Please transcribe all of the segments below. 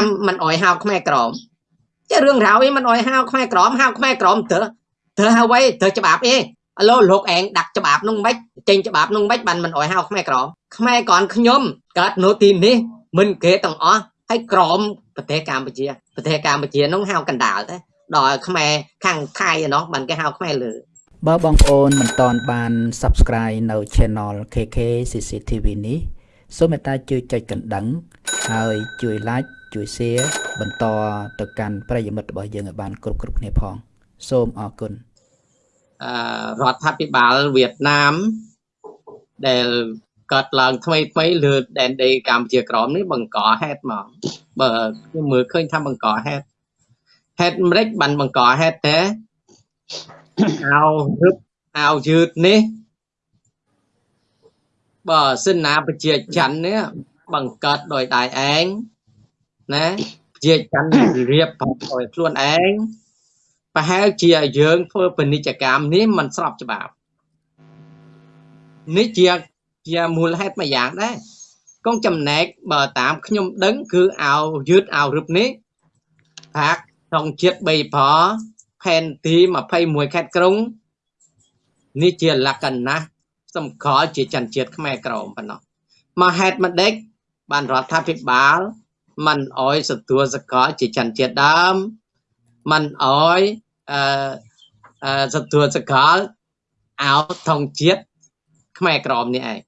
មមិនអោយហៅខ្មែរក្រមចេះរឿងរ៉ាវអីមិនអោយហៅខ្មែរក្រមហៅខ្មែរក្រមទៅទៅហៅໄວទៅច្បាប់អីឥឡូវលោកឯងដាក់ច្បាប់នោះមិនចេញច្បាប់នោះមិនបានមិនអោយហៅខ្មែរក្រមខ្មែរก่อนខ្ញុំកើតនៅទីនេះមិនគេទាំងអស់ហើយក្រមប្រទេសកម្ពុជាប្រទេសកម្ពុជានោះហៅកណ្ដាលទេដល់ខ្មែរខាងថៃឯណោះបានគេហៅខ្មែរលើបើបងប្អូនមិនតន់បាន Subscribe នៅ Channel KK CCTV នេះសូមមេត្តាជួយចុចកណ្ដឹង ហើយជួយ Like ជួយ Share បន្តទៅកាន់ប្រិយមិត្តរបស់យើងឲ្យបានគ្រប់គ្រប់គ្នាផង សូមអរគុណអឺរដ្ឋាភិបាលវៀតណាមដែលកើតឡើងថ្មីថ្មីលើដែនដីកម្ពុជាក្រមនេះបង្កហេតុមកបើខ្ញុំមើលឃើញថាបង្កហេតុហេតុម្ដេចបានបង្កហេតុតែអោរឹបអោយឺតនេះបើសិនណាប្រជាច័ន្ទនេះបង្កើតដោយដៃឯង ណាប្រជាច័ន្ទរៀបផងដោយខ្លួនឯងប្រហែលជាយើងធ្វើពាណិជ្ជកម្មនេះมันស្របច្បាប់នេះជាជាមូលហេតុមួយយ៉ាងដែរកងចំណែកបើតាមខ្ញុំដឹងគឺអោយឺតអោរឹបនេះហាក់ក្នុងជាតិ3ប្រផែនទី21ខេត្តក្រុងនេះជាលក្ខណៈសម្គាល់ជាចន្ទជាតិខ្មែរក្រមប៉ុណ្ណោះមកហេតុម្ដេចបានរដ្ឋាភិបាល មិនអោយសទួសកលជាចន្ទជាតិដើមមិនអោយអឺសទួសកលអោថងជាតិខ្មែរក្រមនេះឯង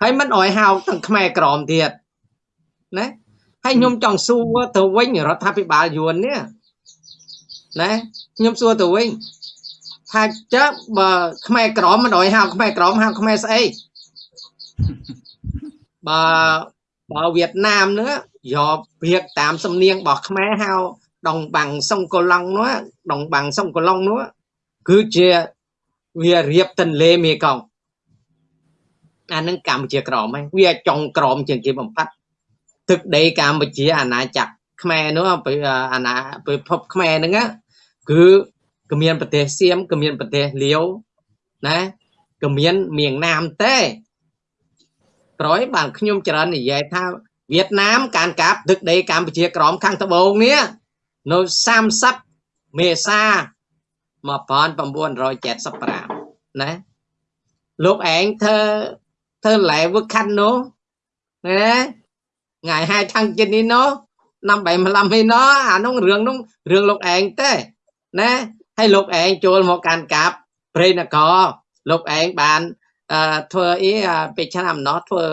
ហើយមិនអោយហៅទាំងខ្មែរក្រមទៀតណាហើយខ្ញុំចង់សួរទៅវិញរដ្ឋាភិបាលយួននេះណាខ្ញុំសួរទៅវិញថាចើបើខ្មែរក្រមមិនអោយហៅខ្មែរក្រមហៅខ្មែរស្អីបើ បើវៀតណាមនោះយកព្រៀកតាមសំនៀងរបស់ខ្មែរហៅដងបាំងសុងកូឡុងនោះដងបាំងសុងកូឡុងនោះគឺជាវារៀបទន្លេមេគង្គអានឹងកម្ពុជាក្រមហ្នឹងវាចុងក្រមជាងគេបំផាត់ទឹកដីកម្ពុជាអាណាចក្រខ្មែរនោះអាណាពិភពខ្មែរហ្នឹងគឺក៏មានប្រទេសសៀមក៏មានប្រទេសលាវណាក៏មានមៀងណាមទេ ក្រោយបានខ្ញុំច្រើននិយាយថាវៀតណាមការកាប់ទឹកដីកម្ពុជាក្រមខាងត្បូងនេះនៅ30មេសា1975ណាលោកឯងធ្វើធ្វើឡែវឹកខាន់នោះណាថ្ងៃ hai tháng chín នេះនោះ năm 75នេះនោះអានោះរឿងនោះរឿងលោកឯងទេណាហើយលោកឯងចូលមកកាន់កាប់ព្រៃនគរលោកឯងបាន ធ្វើអីពេលឆ្នាំនោះធ្វើ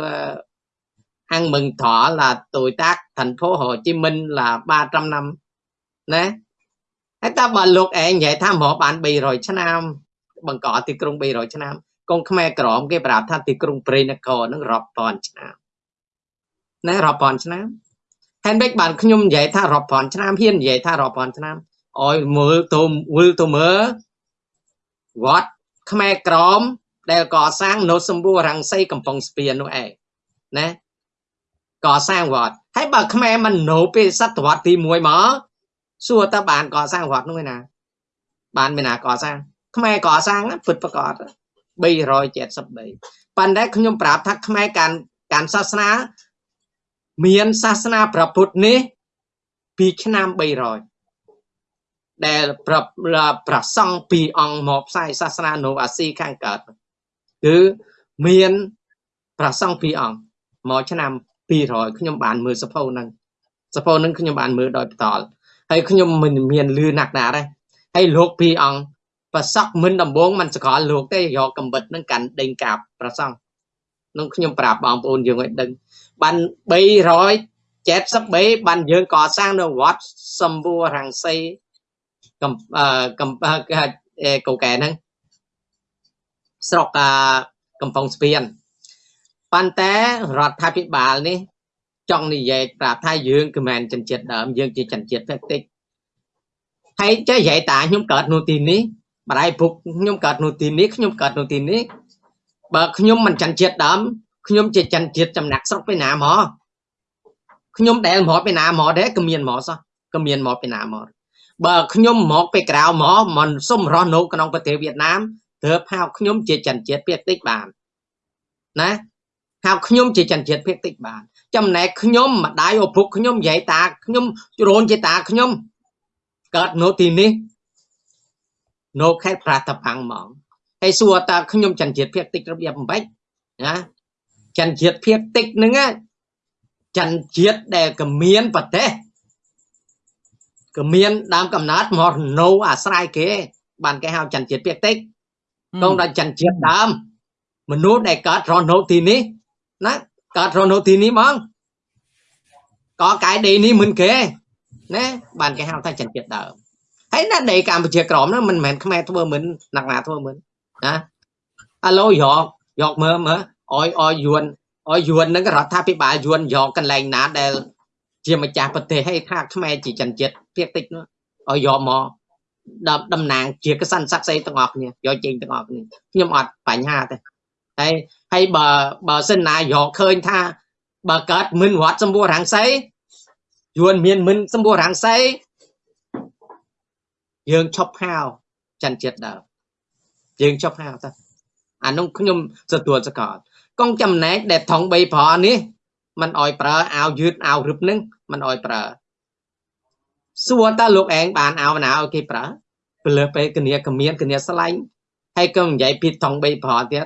ăn mừng thọ là tuổi tác thành phố Hồ Chí Minh là 300 năm nè ហើយតើបើលោកឯងនិយាយថាមកបាន300ឆ្នាំបង្កទីក្រុង300ឆ្នាំកងខ្មែរក្រមគេប្រាប់ថាទីក្រុងព្រៃនគរនឹងរាប់ពាន់ឆ្នាំណារាប់ពាន់ឆ្នាំហើយ មិនបានខ្ញុំនិយាយថារាប់ពាន់ឆ្នាំហ៊ាននិយាយថារាប់ពាន់ឆ្នាំអោយមើលទៅវិលទៅមើលវត្តខ្មែរក្រមដែលកសាងនៅសម្បូររាំងសីកំពង់ស្ពាននោះឯងណាកសាងវត្តហើយបើខ្មែរមិននៅពេលសតវត្សទី1មកសួរតើបានកសាងវត្តនោះឯណា បានមានណាកសាងខ្មែរកសាងពិតប្រកប373ប៉ុន្តែខ្ញុំប្រាប់ថាខ្មែរការការសាសនា មានសាសនាព្រះពុទ្ធនេះពីឆ្នាំ300ដែលប្រប្រសង់ពីរអង្គមកផ្សាយសាសនានៅអាស៊ីខាងកើត គឺមានប្រសង់ពីរអង្គមកឆ្នាំ200ខ្ញុំបានមើលសភៅហ្នឹងសភៅហ្នឹងខ្ញុំបានមើលដោយផ្ទាល់ហើយខ្ញុំមិនមានលឺណាស់ណាដែរហើយលោកពីរអង្គប្រសក់មិនដំបងមិនសកលលោកទេយកកំបិតហ្នឹងកាន់ដេញកាប់ប្រសង់នឹងខ្ញុំប្រាប់បងប្អូនយើងឲ្យដឹងបាន373បានយើងកសាងនៅវត្តសម្បូររាំងសីកំកំកូកែហ្នឹង ស្រុកកំពង់ស្ពានប៉ុន្តែរដ្ឋាភិបាលនេះចង់និយាយប្រាប់ថាយើងគឺមិនចិនជាតិដើមយើងជាចិនជាតិតិចតិចហើយចេះនិយាយតាខ្ញុំកើតនៅទីនេះបរៃពុកខ្ញុំកើតនៅទីនេះខ្ញុំកើតនៅទីនេះបើខ្ញុំមិនចិនជាតិដើមខ្ញុំជាចិនជាតិចំណាក់ស្រុកពីណាមកខ្ញុំដែលមកពីណាមកដែរក៏មានមកសោះក៏មានមកពីណាមកបើខ្ញុំមកពីក្រៅមកមិនសុំរស់នៅក្នុងប្រទេសវៀតណាម ទើបហៅខ្ញុំជាចិនជាតិភាគតិចបានណាហៅខ្ញុំជាចិនជាតិភាគតិចបាន ចំណែកខ្ញុំម្ដាយឪពុកខ្ញុំយាយតាខ្ញុំរូនជាតាខ្ញុំកើតនៅទីនេះនៅខេត្តប្រាតបាំងហ្មងហើយសួរតើខ្ញុំចន្ទជាតិភាគតិចរបៀបមិនបាច់ណាចន្ទជាតិភាគតិចហ្នឹងចន្ទជាតិដែលក៏មានប្រទេសក៏មានដើមកំណើតមកនៅអាស្រ័យគេបានគេហៅចន្ទជាតិភាគតិច តងដល់ចន្ទជាតិដើមមនុស្សដែលកើតរស់នៅទីនេះណាកើតរស់នៅទីនេះហ្មងក៏កាយដេនេះមិនគេណាបានគេហៅថាចន្ទជាតិដើមហើយណាដេកម្ពុជាក្រមហ្នឹងមិនមែនខ្មែរធ្វើមិនណាក់ណាធ្វើមិនណាអាឡូយកយកមើលមើលអយអយយួនអយយួនហ្នឹងរដ្ឋាភិបាលយួនយកកន្លែងណាដែលជាម្ចាស់ប្រទេសឲ្យថាខ្មែរជាចន្ទជាតិភាគតិចនោះឲ្យយកមក ដល់តំណាងជាកសន្តិស័ក្តិស្អីទាំងអស់គ្នាយកចេញទាំងអស់គ្នាខ្ញុំអត់បញ្ហាទេហើយហើយបើបើសិនណាយកឃើញថា បើកើតមិនវត្តសម្បួររាំងសីយួនមានមិនសម្បួររាំងសីយើងឈប់ហៅចិនចិត្តដល់យើងឈប់ហៅទៅអានោះខ្ញុំទទួលសកលកងចំណែកដែលថង3ប្រនេះມັນអោយប្រើអាវយឺតអាវរឹបនឹងມັນអោយប្រើ សួរតើលោកឯងបានអាវណាឲ្យគេប្រើពលើពេលគនីកមានគនីស្លាញ់ហើយក៏និយាយពីថង3ប្រទៀត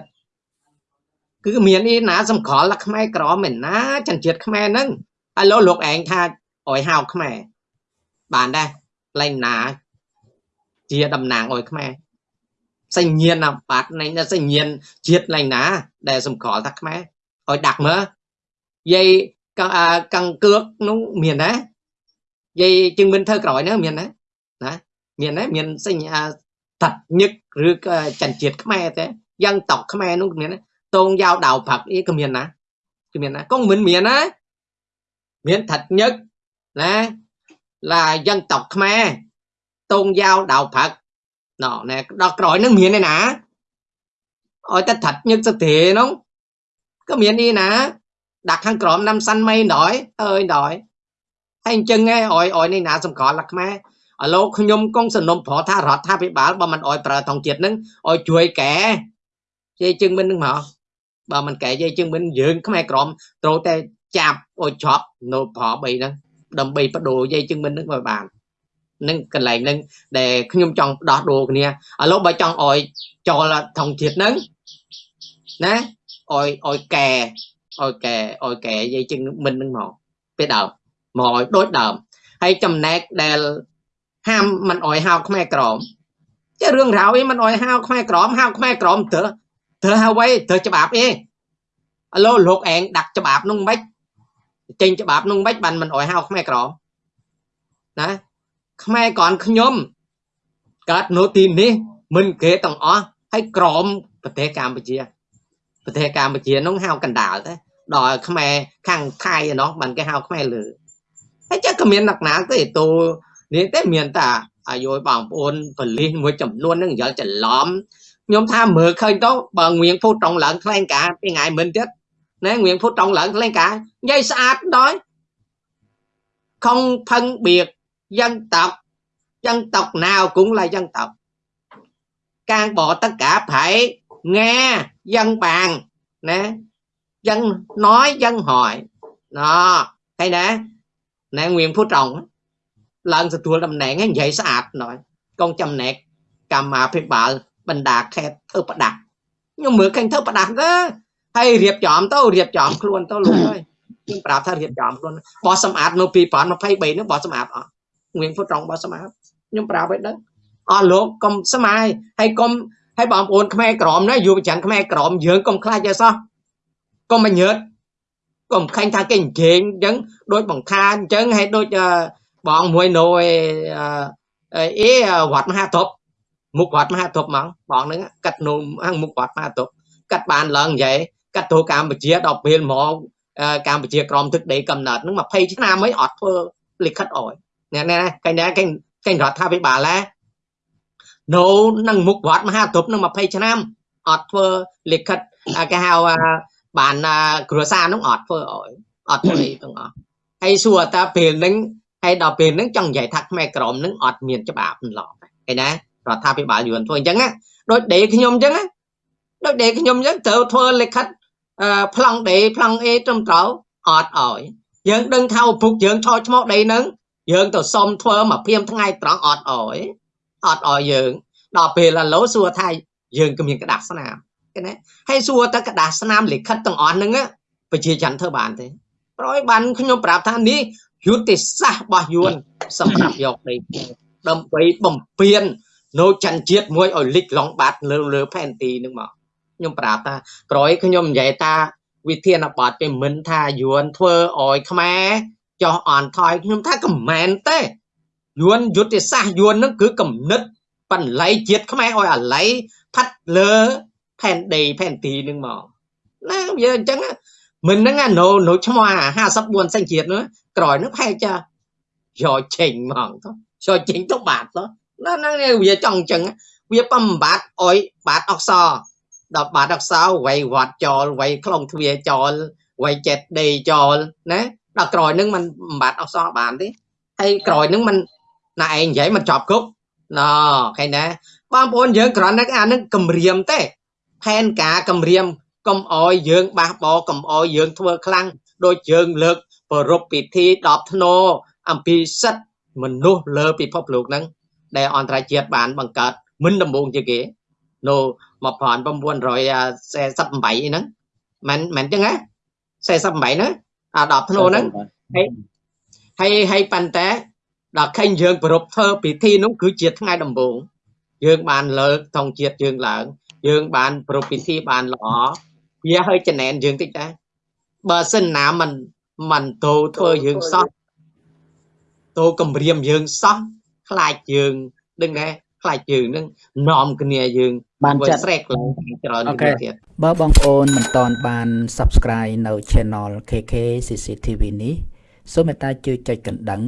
គឺមានអីណាសំខល់ខ្មែរក្រមមែនណាចិនជាតិខ្មែរហ្នឹងឥឡូវលោកឯងថាឲ្យហៅខ្មែរបានដែរលែងណាជាតំណាងឲ្យខ្មែរសញ្ញាណបត្រនៃសញ្ញាណជាតិឡើងណា ដែលសម្គាល់ថាខ្មែរឲ្យដាក់មើលយាយកកង្កឿកនោះមានណា យាយជឹងមិនធ្វើក្រោយហ្នឹងមានណាណាមានណាមានសញ្ញាតាត់ញឹកឬក៏ចិនជាតិខ្មែរទេយ៉ាងតក់ខ្មែរនោះមានណាតងយ៉ាវដៅផឹកអីក៏មានណាគឺមានណាក៏មិនមានណាមានថាត់ញឹកណា là dân tộc Khmer tôn giáo đạo Phật nó nè đó rồi nó miền này nè ôi ta thật như sự thể nó có miền đi nè đặt hàng cọm năm xanh mây nổi ơi nổi hay chân nghe ôi ôi này nè xong có là Khmer ឥឡូវខ្ញុំកងសំណុំប្រថារដ្ឋាភិបាលបើមិនអោយប្រើថងជាតិនឹងអោយជួយកែជ័យជឹងមិននឹងមកបើមិនកែយាយជាងមិនយើងខ្មែរក្រមត្រូវតែចាប់ឲ្យជាប់នៅប្រ3ហ្នឹងដើម្បីបដូរយាយជាងមិនហ្នឹងឲ្យបាននឹងកន្លែងហ្នឹងដែលខ្ញុំចង់ដោះដូរគ្នាឥឡូវបើចង់ឲ្យចូលថងជាតិហ្នឹងណាឲ្យឲ្យកែឲ្យកែឲ្យកែយាយជាងមិនហ្នឹងមកពេលដើម មកឲ្យដូចដើមហើយចំណែកដែលហាមមិនអោយហៅខ្មែរក្រមជារឿងរ៉ាវអីមិនអោយហៅខ្មែរក្រមហៅខ្មែរក្រមទៅធ្វើហើយវិញធ្វើច្បាប់អីឥឡូវលោកឯងដាក់ច្បាប់នោះមិនចេញច្បាប់នោះមិនបានមិនអោយហៅខ្មែរក្រមណាខ្មែរก่อนខ្ញុំកើតនៅទីនេះមិនគេទាំងអស់ហើយក្រមប្រទេសកម្ពុជាប្រទេសកម្ពុជានោះហៅកណ្ដាលទេដល់ខ្មែរខាងថៃឯណោះបានគេហៅខ្មែរលើ ហើយចាក៏មានអ្នកណាទេតូនេះទេមានតែអាយុបងប្អូនបលិសមួយចំនួននឹងយល់ច្រឡំខ្ញុំថាមើលឃើញទៅបើងៀងភូតត្រង់ឡើងថ្លែងការពីថ្ងៃមិនទៀតណែងៀងភូតត្រង់ឡើងថ្លែងការនិយាយស្អាតដល់ខំផឹងបៀកយ៉ាងតប់យ៉ាងតប់ណាវគង់ lại យ៉ាងតប់ càng bỏ tất cả phải nghe dân bàn nè dân nói dân hỏi đó thấy nè nè Nguyễn Phú Trọng lần từ tua đầm nẹn vậy sạch nói con chăm nẹt cầm mà phải bảo បណ្ដាខេត្តធ្វើប្រដាប់ខ្ញុំមើលឃើញធ្វើប្រដាប់ទៅហើយរៀបចំទៅរៀបចំខ្លួនទៅលោកអើយខ្ញុំប្រាប់ថារៀបចំខ្លួនបោះសម្អាតនៅ2023នោះបោះសម្អាតអត់ងៀងពុតត្រង់បោះសម្អាតខ្ញុំប្រាប់ឲ្យដឹងអស់លោកកុំស្មាយហើយកុំហើយបងប្អូនខ្មែរក្រមណាយុវជនខ្មែរក្រមយើងកុំខ្លាចទេសោះកុំមញើត កុំខាញ់ថាគេអញ្ជើញអញ្ចឹងដូចបង្ខាអញ្ចឹងហើយដូចបងមួយនៅអេវត្តមហាធពមុខវត្តមហាទប់ហ្មងបងហ្នឹងកាត់នោមខាងមុខវត្តមហាទប់កាត់បានឡើងនិយាយកាត់ទៅកម្ពុជាដល់ពេលមកកម្ពុជាក្រមទឹកដីកំណើតហ្នឹង20ឆ្នាំអីអត់ធ្វើលិខិតអោយណែណែកញ្ញាកេញកេញរដ្ឋាភិបាលណានៅនឹងមុខវត្តមហាទប់នឹង20ឆ្នាំអត់ធ្វើលិខិតគេហៅ បានគ្រួសារនោះអត់ធ្វើអោយអត់ធ្វើអីទាំងអស់ហើយសួរតើពេលហ្នឹងហើយដល់ពេលហ្នឹងចង់និយាយថាខ្មែរក្រមហ្នឹងអត់មានច្បាប់ឡប់ឃើញណារដ្ឋាភិបាលយួនធ្វើអញ្ចឹងដូចដេខ្ញុំអញ្ចឹងដូចដេខ្ញុំអញ្ចឹងត្រូវធ្វើលិខិតប្លង់ដេប្លង់អេត្រឹមត្រូវអត់អោយយើងដឹងថាឪពុកយើងឆោឈ្មោះដីហ្នឹងយើងទៅសុំធ្វើមកព្រាមថ្ងៃត្រង់អត់អោយអត់អោយយើងដល់ពេលឥឡូវសួរថាយើងក៏មានក្តារស្នាម ឃើញទេហើយសួរតែក្តារស្នាមលិខិតទាំងអស់ហ្នឹងប្រជាជនធ្វើបានទេប្រយបានខ្ញុំប្រាប់ថានេះយុទ្ធសាស្ត្ររបស់យួនសម្រាប់យកដីដើម្បីបំពេញនៅច័ន្ទជាតិមួយឲ្យលិចឡងបាត់លើលើផែនទីនឹងមកខ្ញុំប្រាប់ថាក្រោយខ្ញុំនិយាយថាវិធានបទពីមិនថាយួនធ្វើឲ្យខ្មែរចោះអន់ថយខ្ញុំថាកំមែនទេយួនយុទ្ធសាស្ត្រយួននឹងគឺកំណិតបន្លៃជាតិខ្មែរឲ្យអាល័យផាត់លើ ផែនដីផែនទីនឹងមកណាវាអញ្ចឹងមិនហ្នឹងអាណូណូឈ្មោះអា54សញ្ជាតិនោះក្រោយនោះផែចាយកចេញហ្មងទៅយកចេញទៅបាត់ទៅណាហ្នឹងវាចង់អញ្ចឹងវាបំបត្តិអុយបាត់អក្សរដល់បាត់អក្សរវាយវត្តចោលវាយខ្លងទ្វាចោលវាយចិត្តដេចោលណាដល់ក្រោយហ្នឹងมันបំបត្តិអក្សរបានទេហើយក្រោយហ្នឹងมันណាឯងនិយាយมันចប់គុកណ៎ឃើញណាបងប្អូនយើងគ្រាន់តែអានឹងគម្រាមទេ ផែនការគម្រាមកុំអោយយើងបះបោកុំអោយយើងធ្វើខ្លាំងដូចយើងលើកប្រពពិធី10ធ្នោអំពីសិទ្ធិមនុស្សលើពិភពលោកហ្នឹងដែលអន្តរជាតិបានបង្កើតមិនដំបូងជាគេនៅ1948ហ្នឹងមិនមិនចឹងណា48ហ្នឹងអា10ធ្នោហ្នឹងហើយហើយហើយប៉ុន្តែដល់ឃើញយើងប្រពធ្វើពិធីនោះគឺជាថ្ងៃដំបូង យើងបានលើកធម្មជាតិយើងឡើង យើងបានប្រពិធីបានល្អវាឲ្យចំណែនយើងតិចដែរបើសិនណាមិនមិនទោធ្វើយើងសោះទោគម្រាមយើងសោះខ្លាចយើងដឹងដែរខ្លាចយើងនឹងនាំគ្នាយើងបានចាត់ស្រែកឡើងច្រើនទៀតបើបងប្អូនមិនតន់បាន subscribe នៅ channel KK CCTV នេះសូមមេត្តាជួយចុចកណ្ដឹង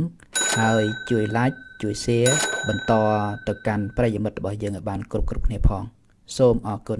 ហើយជួយ like ជួយ Share បន្តទៅកាន់ប្រិយមិត្តរបស់យើងឲ្យបានគ្រប់គ្រប់គ្នាផង សូមអរគុណ